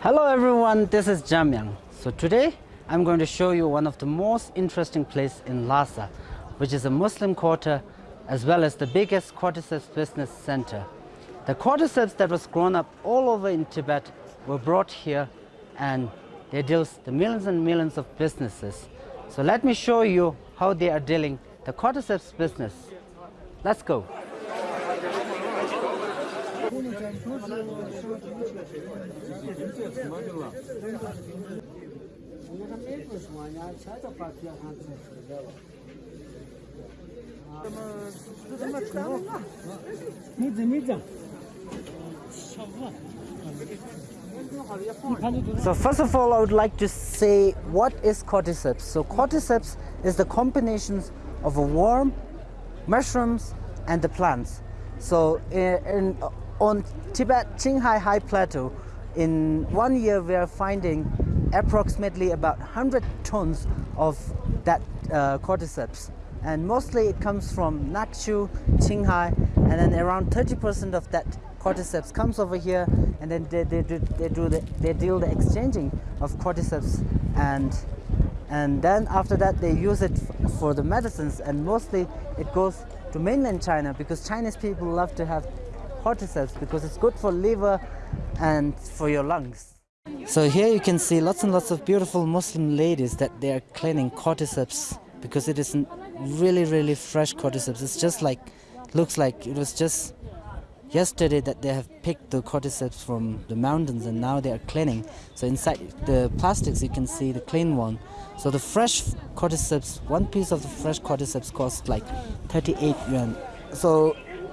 Hello everyone, this is Jamyang. So today I'm going to show you one of the most interesting places in Lhasa, which is a Muslim quarter as well as the biggest cordyceps business center. The cordyceps that was grown up all over in Tibet were brought here and they deal the millions and millions of businesses. So let me show you how they are dealing the cordyceps business. Let's go. So first of all, I would like to say what is cordyceps. So cordyceps is the combinations of a worm, mushrooms, and the plants. So eh, in, in, on Tibet Qinghai High Plateau, in one year we are finding approximately about 100 tons of that uh, cordyceps. And mostly it comes from Nakchu, Qinghai, and then around 30% of that cordyceps comes over here and then they, they, do, they, do the, they deal the exchanging of cordyceps and and then after that they use it for the medicines and mostly it goes to mainland China because Chinese people love to have cordyceps because it's good for liver and for your lungs. So here you can see lots and lots of beautiful Muslim ladies that they are cleaning cordyceps because it isn't really really fresh cordyceps. It's just like looks like it was just yesterday that they have picked the cordyceps from the mountains and now they are cleaning. So inside the plastics you can see the clean one. So the fresh cordyceps, one piece of the fresh cordyceps costs like 38 yuan. So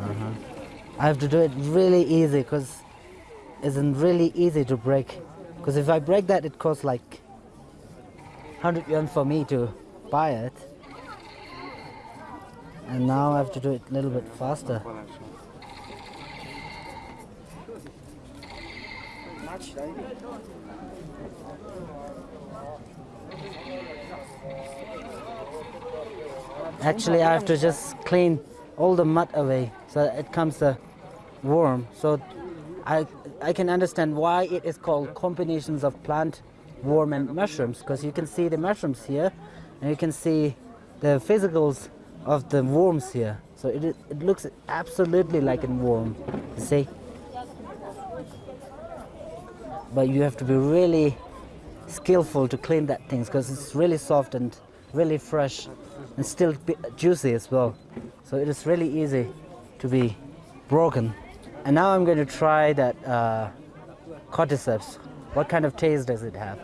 Uh -huh. I have to do it really easy because it's really easy to break. Because if I break that, it costs like 100 yuan for me to buy it. And now I have to do it a little bit faster. Actually, I have to just clean all the mud away so it comes uh, the worm. So I, I can understand why it is called combinations of plant, worm and mushrooms because you can see the mushrooms here and you can see the physicals of the worms here. So it, it looks absolutely like a worm, see? But you have to be really skillful to clean that things because it's really soft and really fresh and still juicy as well. So it is really easy to be broken. And now I'm going to try that uh, cordyceps. What kind of taste does it have?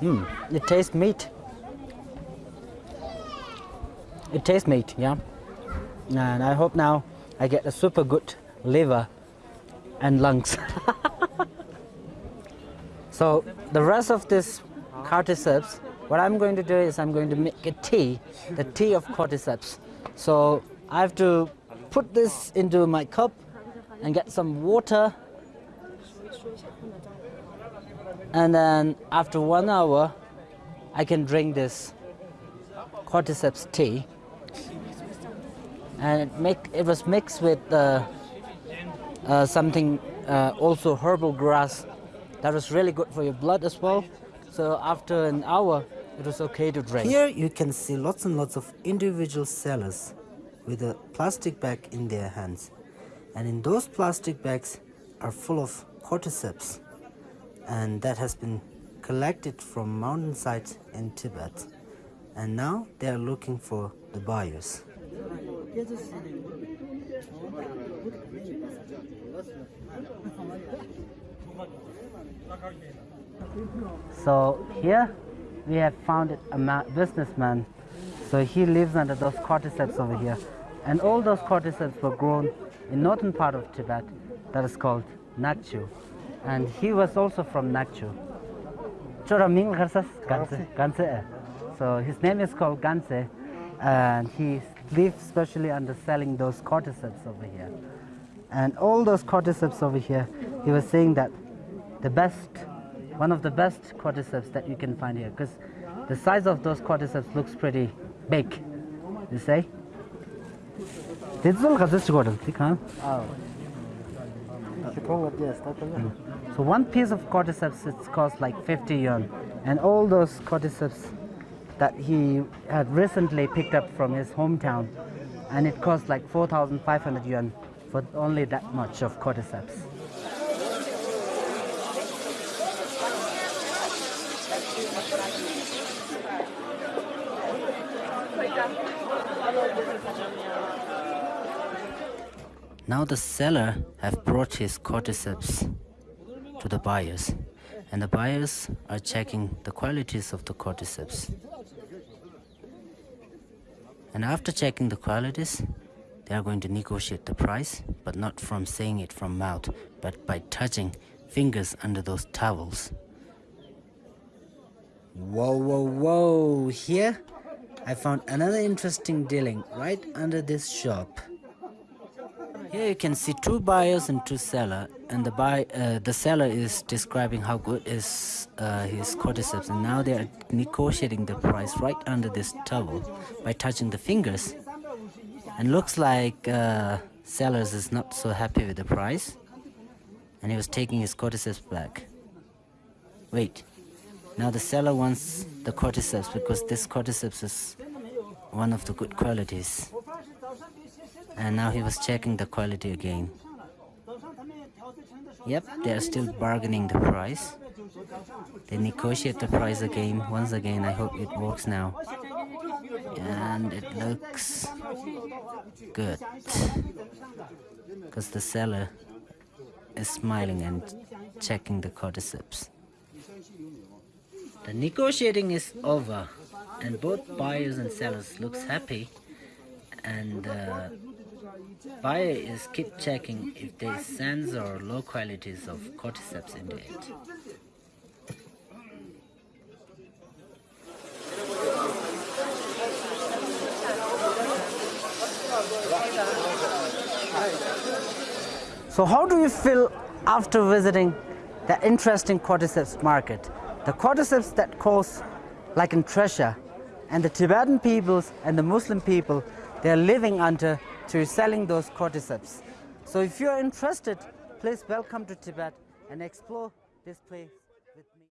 Hmm, it tastes meat. It tastes meat, yeah. And I hope now I get a super good liver and lungs. so the rest of this cordyceps, what I'm going to do is I'm going to make a tea, the tea of cordyceps. So I have to put this into my cup and get some water. And then after one hour, I can drink this cordyceps tea. And it, make, it was mixed with uh, uh, something uh, also herbal grass that was really good for your blood as well. So after an hour, it was okay to drink. Here you can see lots and lots of individual sellers with a plastic bag in their hands. And in those plastic bags are full of cordyceps. And that has been collected from mountainsides in Tibet. And now they are looking for the buyers. So here we have found a ma- businessman So he lives under those cordyceps over here. And all those cordyceps were grown in northern part of Tibet that is called Nakchu. And he was also from Nakchu. Chora Ming Kharsas? Ganse. Ganse. eh. So his name is called Ganse and he lives specially under selling those cordyceps over here. And all those cordyceps over here, he was saying that the best, one of the best cordyceps that you can find here, because the size of those cordyceps looks pretty big, you say? This is all this Gordon, see, huh? So one piece of cordyceps it costs like 50 yuan, and all those cordyceps that he had recently picked up from his hometown, and it cost like 4,500 yuan for only that much of cordyceps. Now the seller have brought his cordyceps to the buyers and the buyers are checking the qualities of the cordyceps. And after checking the qualities, they are going to negotiate the price, but not from saying it from mouth, but by touching fingers under those towels. Whoa, whoa, whoa! Here, I found another interesting dealing right under this shop. Here you can see two buyers and two seller, and the buy uh, the seller is describing how good is uh, his cordyceps, and now they are negotiating the price right under this towel by touching the fingers. And looks like uh, sellers is not so happy with the price, and he was taking his cordyceps back. Wait, now the seller wants the cordyceps because this cordyceps is one of the good qualities. And now he was checking the quality again. Yep, they are still bargaining the price. They negotiate the price again, once again. I hope it works now. And it looks good. Because the seller is smiling and checking the cordyceps. The negotiating is over and both buyers and sellers looks happy and uh, buyer is keep checking if there is sands or low qualities of cordyceps in it. So how do you feel after visiting the interesting cordyceps market? The cordyceps that cost like in treasure and the Tibetan peoples and the Muslim people they're living under to selling those cordyceps. So if you're interested, please welcome to Tibet and explore this place.